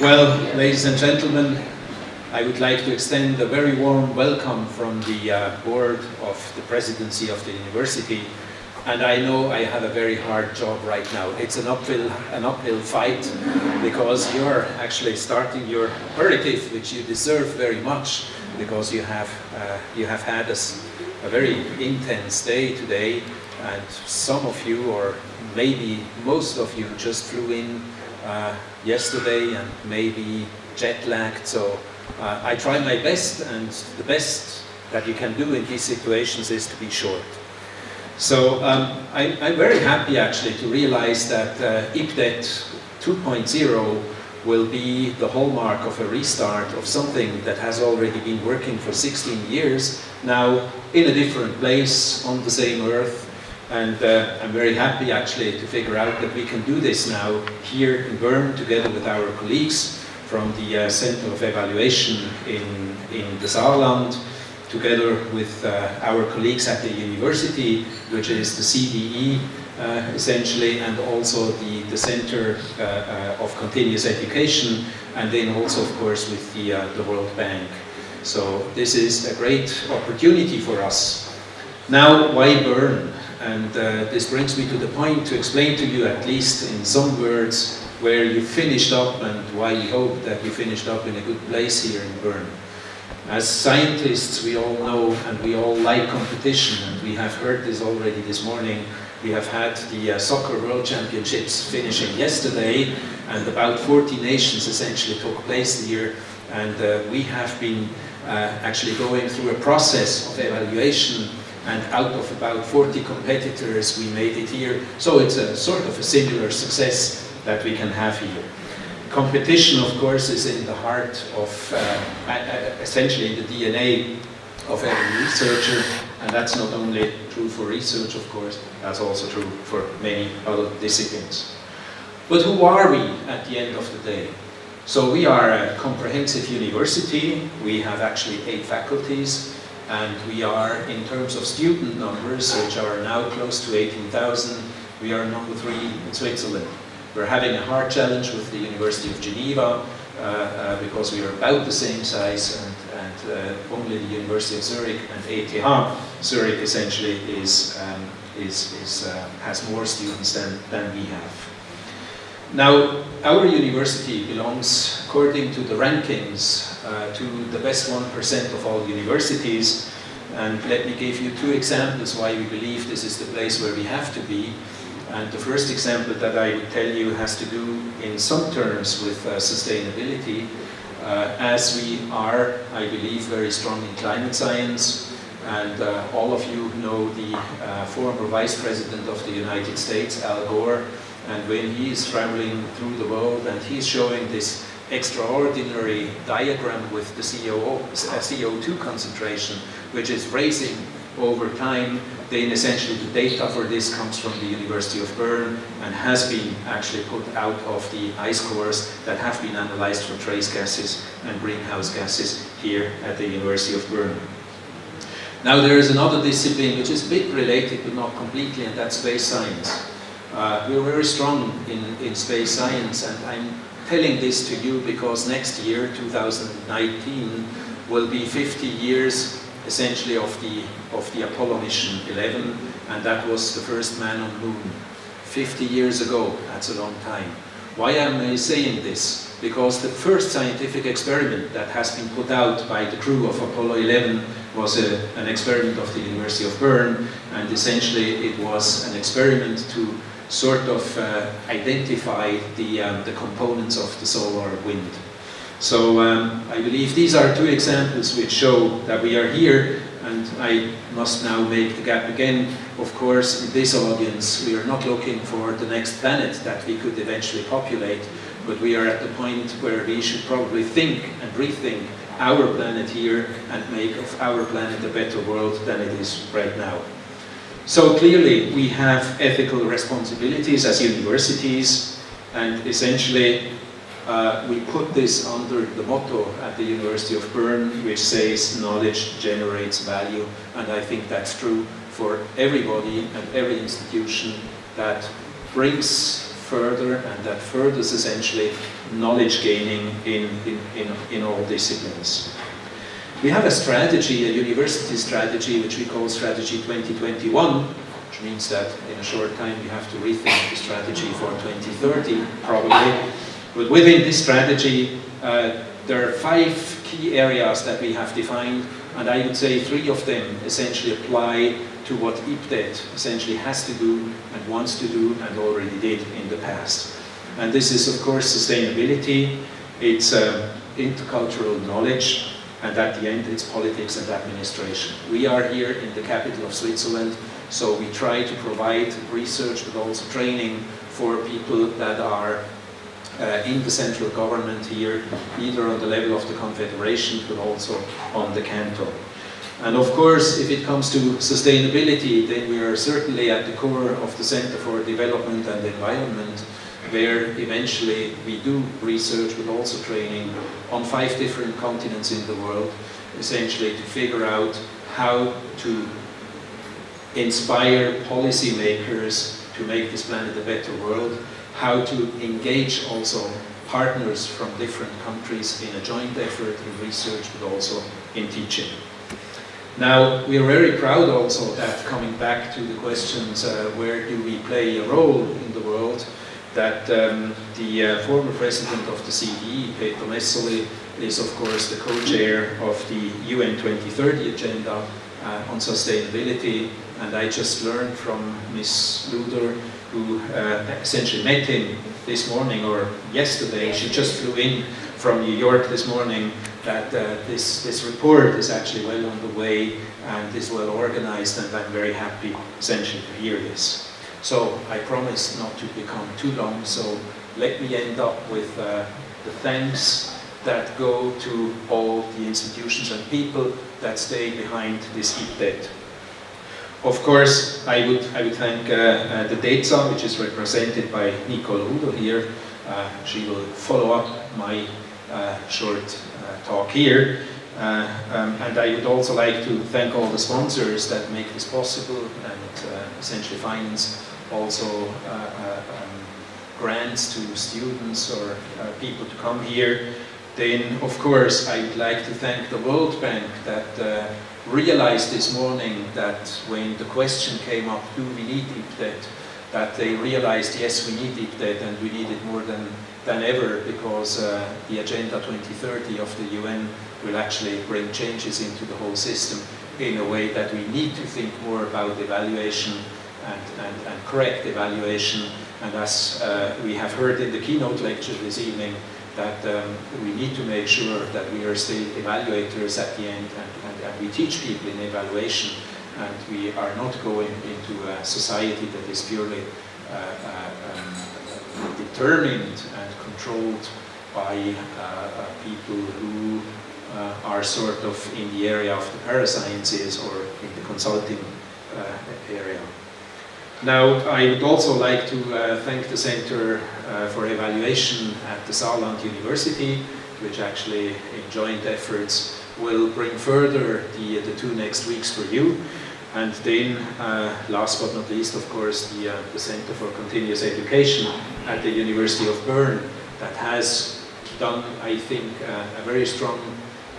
Well, ladies and gentlemen, I would like to extend a very warm welcome from the uh, board of the presidency of the university. And I know I have a very hard job right now. It's an uphill, an uphill fight because you're actually starting your aperitif, which you deserve very much because you have, uh, you have had a, a very intense day today and some of you, or maybe most of you, just flew in uh, yesterday and maybe jet lagged. So uh, I try my best, and the best that you can do in these situations is to be short. So um, I, am very happy actually to realize that uh, IPDET 2.0 will be the hallmark of a restart of something that has already been working for 16 years, now in a different place on the same earth, and uh, I'm very happy actually to figure out that we can do this now here in Bern together with our colleagues from the uh, Center of Evaluation in, in the Saarland, together with uh, our colleagues at the university, which is the CDE uh, essentially, and also the, the Center uh, uh, of Continuous Education, and then also of course with the, the World Bank. So this is a great opportunity for us. Now, why Bern? And uh, this brings me to the point to explain to you, at least in some words, where you finished up and why we hope that you finished up in a good place here in Bern. As scientists, we all know and we all like competition, and we have heard this already this morning. We have had the uh, Soccer World Championships finishing yesterday, and about 40 nations essentially took place here, and uh, we have been uh, actually going through a process of evaluation and out of about 40 competitors we made it here. So it's a sort of a similar success that we can have here. Competition, of course, is in the heart of, uh, essentially the DNA of every researcher, and that's not only true for research, of course, that's also true for many other disciplines. But who are we at the end of the day? So we are a comprehensive university, we have actually eight faculties, and we are, in terms of student numbers, which are now close to 18,000, we are number three in Switzerland. We're having a hard challenge with the University of Geneva uh, uh, because we are about the same size and, and uh, only the University of Zurich and ETH Zurich essentially is, um, is, is uh, has more students than, than we have. Now, our university belongs, according to the rankings, uh, to the best 1% of all universities. And let me give you two examples why we believe this is the place where we have to be. And the first example that I would tell you has to do in some terms with uh, sustainability. Uh, as we are, I believe, very strong in climate science, and uh, all of you know the uh, former Vice President of the United States, Al Gore, and when he is traveling through the world and he's showing this extraordinary diagram with the CO, uh, CO2 concentration, which is raising over time, then essentially the data for this comes from the University of Bern and has been actually put out of the ice cores that have been analyzed for trace gases and greenhouse gases here at the University of Bern. Now there is another discipline which is a bit related but not completely and that's space science. Uh, we're very strong in, in space science and I'm telling this to you because next year, 2019, will be 50 years essentially of the, of the Apollo mission 11 and that was the first man on moon. 50 years ago, that's a long time. Why am I saying this? Because the first scientific experiment that has been put out by the crew of Apollo 11 was a, an experiment of the University of Bern and essentially it was an experiment to sort of uh, identify the, um, the components of the solar wind. So um, I believe these are two examples which show that we are here and I must now make the gap again. Of course, in this audience, we are not looking for the next planet that we could eventually populate, but we are at the point where we should probably think and rethink our planet here and make of our planet a better world than it is right now. So clearly we have ethical responsibilities as universities and essentially uh, we put this under the motto at the University of Bern which says knowledge generates value and I think that's true for everybody and every institution that brings further and that furthers essentially knowledge gaining in, in, in, in all disciplines. We have a strategy, a university strategy, which we call Strategy 2021, which means that in a short time we have to rethink the strategy for 2030, probably. But within this strategy, uh, there are five key areas that we have defined, and I would say three of them essentially apply to what IPDET essentially has to do and wants to do and already did in the past. And this is of course sustainability, it's uh, intercultural knowledge, and at the end it's politics and administration. We are here in the capital of Switzerland, so we try to provide research but also training for people that are uh, in the central government here, either on the level of the Confederation but also on the canton. And of course, if it comes to sustainability, then we are certainly at the core of the Center for Development and Environment, where eventually we do research but also training on five different continents in the world, essentially to figure out how to inspire policymakers to make this planet a better world, how to engage also partners from different countries in a joint effort in research but also in teaching. Now, we are very proud also that coming back to the questions, uh, where do we play a role in the world, that um, the uh, former president of the CDE, Peter Messerli, is of course the co-chair of the UN 2030 agenda uh, on sustainability. And I just learned from Ms. Luder, who uh, essentially met him this morning or yesterday, she just flew in from New York this morning, that uh, this, this report is actually well on the way and is well organized and I'm very happy essentially to hear this. So I promise not to become too long, so let me end up with uh, the thanks that go to all the institutions and people that stay behind this IPDET. Of course, I would, I would thank uh, uh, the DEZA, which is represented by Nicole Udo here. Uh, she will follow up my uh, short uh, talk here. Uh, um, and I would also like to thank all the sponsors that make this possible and essentially finance also um, grants to students or people to come here. Then, of course, I would like to thank the World Bank that uh, realized this morning that when the question came up, do we need IPDET, that they realized, yes, we need IPDET and we need it more than than ever because uh, the Agenda 2030 of the UN will actually bring changes into the whole system in a way that we need to think more about evaluation and, and, and correct evaluation. And as uh, we have heard in the keynote lecture this evening, that um, we need to make sure that we are still evaluators at the end and, and, and we teach people in evaluation and we are not going into a society that is purely uh, uh um, determined and controlled by uh, uh, people who uh, are sort of in the area of the parasciences or in the consulting area. Now, I would also like to uh, thank the Center uh, for Evaluation at the Saarland University, which actually in joint efforts will bring further the, the two next weeks for you. And then, uh, last but not least, of course, the, uh, the Center for Continuous Education at the University of Bern that has done, I think, uh, a very strong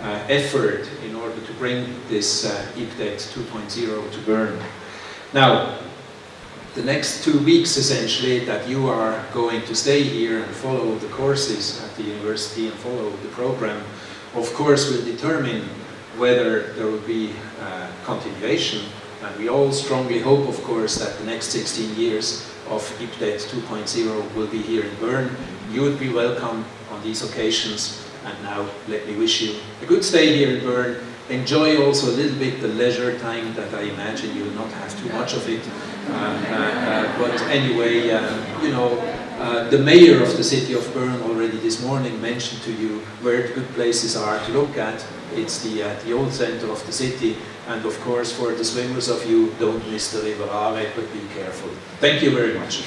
uh, effort in order to bring this uh, IPDET 2.0 to Bern. Now, the next two weeks, essentially, that you are going to stay here and follow the courses at the university and follow the program, of course, will determine whether there will be uh, continuation and we all strongly hope, of course, that the next 16 years of IPDET 2.0 will be here in Bern. You would be welcome on these occasions. And now let me wish you a good stay here in Bern. Enjoy also a little bit the leisure time that I imagine you will not have too much of it. Uh, uh, uh, but anyway, uh, you know, uh, the mayor of the city of Bern already this morning mentioned to you where the good places are to look at. It's the, uh, the old center of the city. And of course, for the swimmers of you, don't miss the river Aare, but be careful. Thank you very much.